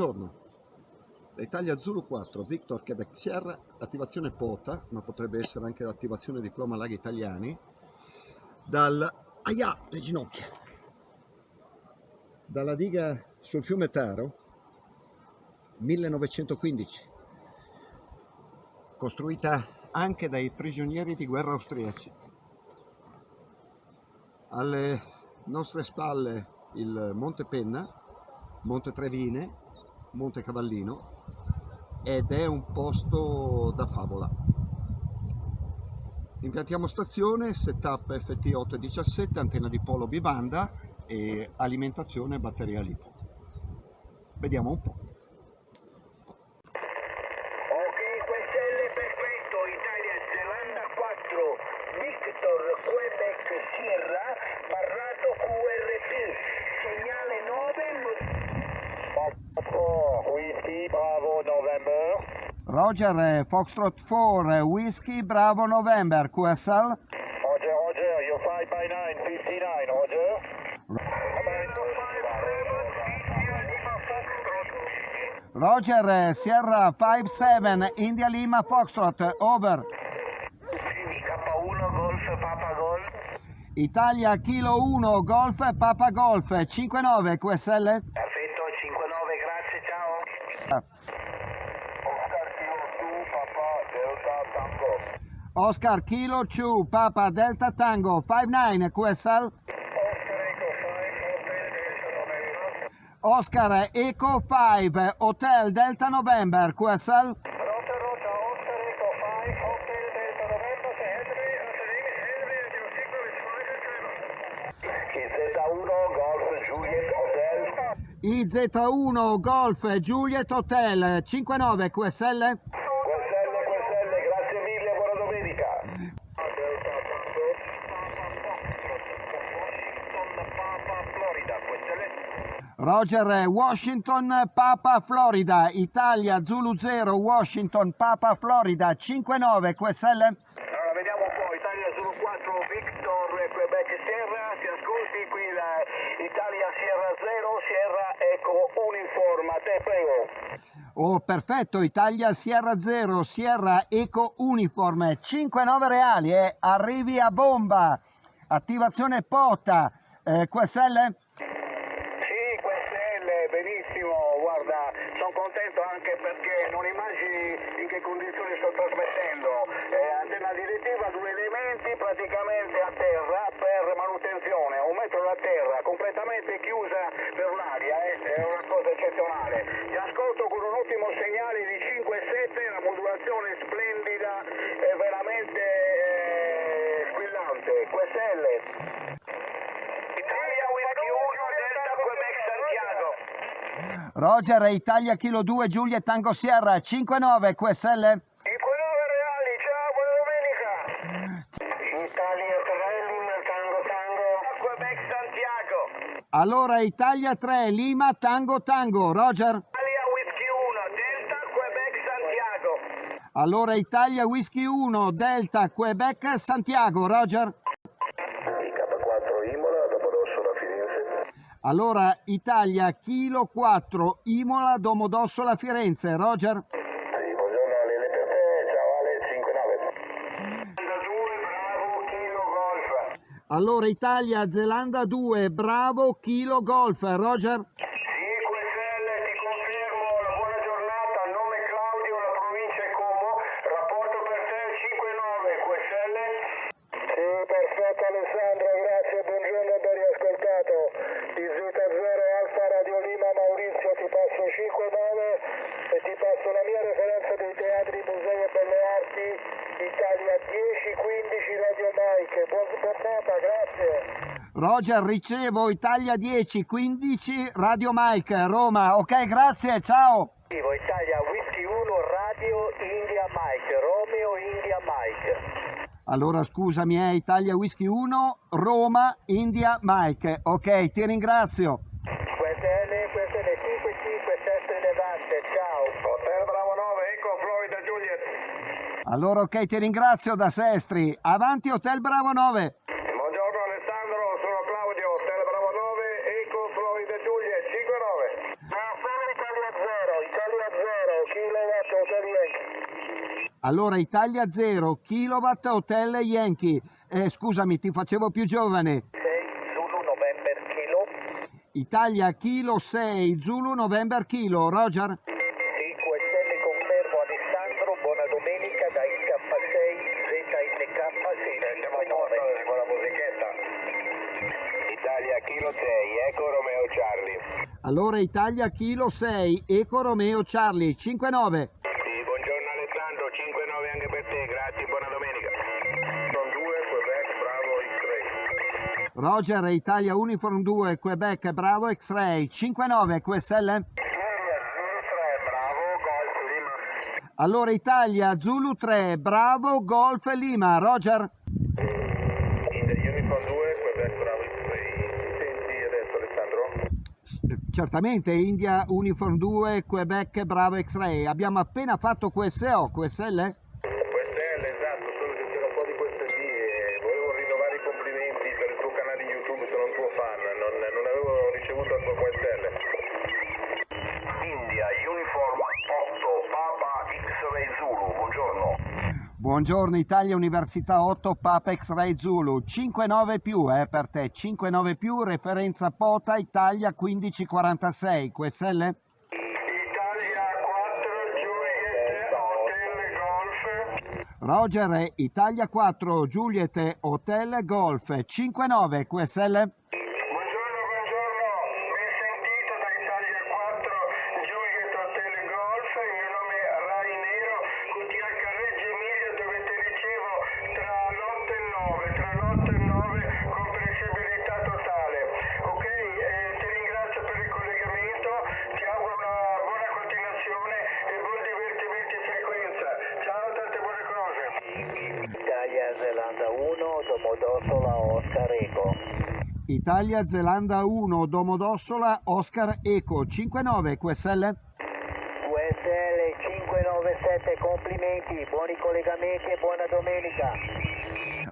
Buongiorno, Italia Zulu 4, Victor Quebec Sierra, attivazione POTA, ma potrebbe essere anche l'attivazione diploma laghi italiani, dal... Aia, le ginocchia! Dalla diga sul fiume Taro, 1915, costruita anche dai prigionieri di guerra austriaci. Alle nostre spalle il Monte Penna, Monte Trevine, Monte Cavallino ed è un posto da favola. Impiantiamo stazione, setup FT817, antenna di polo bibanda e alimentazione batteria lipo. Vediamo un po'. Ok, QSL perfetto, Italia Zelanda 4, Victor Quebec Sierra, barrato QRT, segnale 9, Whiskey Bravo November. Roger, eh, Foxtrot 4, eh, Whiskey Bravo November, QSL. Roger, Roger, you're 5 by 9, 59, Roger. Roger, eh, Sierra 57, India Lima Foxtrot, over. K1 Golf Papa Golf, Italia Kilo 1, Golf Papa Golf, 59 QSL. perfetto, 59, grazie, ciao. Oscar Kilo 2, Papa Delta Tango. Oscar Kilo 2, Papa Delta Tango, 59 QSL. Oscar Echo 5, Hotel Delta November. Oscar Eco 5, Hotel Delta November, QSL. Rota, Rota, Oscar Echo 5, Hotel Delta November, say Henry, Henry, your signal is fine, IZ1 Golf Juliet Hotel, IZ1 Golf Juliet Hotel, 59 QSL. QSL, QSL, grazie mille, buona domenica. Delta Tango. Washington, Papa, Florida, QSL. Roger, eh, Washington Papa Florida, Italia Zulu 0, Washington Papa Florida, 59 QSL. Allora, vediamo un po', Italia Zulu 4, Victor, Quebec Sierra, si ascolti qui la Italia Sierra 0, Sierra Eco Uniform, a te prego. Oh, perfetto, Italia Sierra 0, Sierra Eco Uniform, 59 reali, eh. arrivi a bomba, attivazione POTA, eh, QSL? Metro da terra, completamente chiusa per un'aria, eh, è una cosa eccezionale. Ti ascolto con un ottimo segnale di 5-7, la modulazione splendida, è veramente eh, squillante. QSL. Italia Whisky 1, Delta Quebec Santiago. Roger, Italia Kilo 2, Giulia Tango Sierra, 59 QSL? I 9 reali, ciao, buona domenica. Italia 3, Lima Tango Tango. Quebec Santiago. Allora Italia 3, Lima Tango Tango, Roger? Italia Whisky 1, Delta Quebec Santiago. Allora Italia Whisky 1, Delta Quebec Santiago, Roger? K4 Imola, Domodossola Firenze. Allora Italia Kilo 4, Imola Domodossola Firenze, Roger? Allora Italia Zelanda 2, Bravo Kilo Golf, Roger? Sì, QSL, ti confermo, la buona giornata, nome Claudio, la provincia è Como, rapporto per te 5-9, QSL? Sì, perfetto Alessandro, grazie, buongiorno ben riascoltato. Di Z0 Alfa Radio Lima Maurizio ti passo 5-9 e ti passo la mia referenza dei teatri, musei e belle arti, Italia 10-15 Radio Mike, buon giornata, grazie. Roger, ricevo Italia 10, 15, Radio Mike, Roma. Ok, grazie, ciao. Italia Whisky 1 Radio India Mike Romeo India Mike Allora scusami, è Italia Whisky 1, Roma, India Mike. Ok, ti ringrazio. Allora ok, ti ringrazio da Sestri. Avanti Hotel Bravo 9. Buongiorno Alessandro, sono Claudio, Hotel Bravo 9, Eco Florida Giulia 59. Buongiorno Italia 0, Italia 0, Kilowatt Hotel Yankee. Allora Italia 0, Kilowatt Hotel Yankee. Eh, scusami, ti facevo più giovane. 6 Zulu November Kilo. Italia Kilo 6 Zulu November Kilo, Roger. Allora Italia Kilo 6, Eco Romeo Charlie 59. Sì, buongiorno Alessandro, 5-9 anche per te, grazie, buona domenica. Sono 2, Quebec, bravo, X-Ray. Roger Italia Uniform 2, Quebec Bravo X-Ray 59 QSL. bravo, Golf Lima. Allora Italia Zulu 3, Bravo Golf Lima. Roger? In the Uniform 2, Quebec, bravo, X-Ray. Senti adesso Alessandro? S- Certamente India Uniform 2, Quebec Bravo X-Ray. Abbiamo appena fatto QSO, QSL esatto, solo che c'era un po' di queste lì e volevo rinnovare i complimenti per il tuo canale YouTube, sono un tuo fan, non, non avevo ricevuto il tuo QSL. India, Uniform 8, Papa X-Ray Zulu, buongiorno. Buongiorno Italia Università 8 Papa X-Ray Zulu. 59 più eh, per te. 59 più referenza Pota Italia 1546 QSL Italia 4, Juliet, Hotel Golf. Roger eh, Italia 4 Juliet Hotel Golf. 59 QSL Buongiorno, buongiorno, ben sentito da Italia 4, Juliet Hotel Golf, il mio nome è Rai Nero, QTH Reggio Emilia dove ti ricevo tra l'8 e il 9, tra l'8 e il 9 con flessibilità totale. Ok, eh, ti ringrazio per il collegamento, ti auguro una buona continuazione e buon divertimento in frequenza. Ciao, tante buone cose. Italia Zelanda 1, Domodossola Oscar Eco. Italia Zelanda 1 Domodossola Oscar Eco 59 QSL USL 597 complimenti, buoni collegamenti e buona domenica.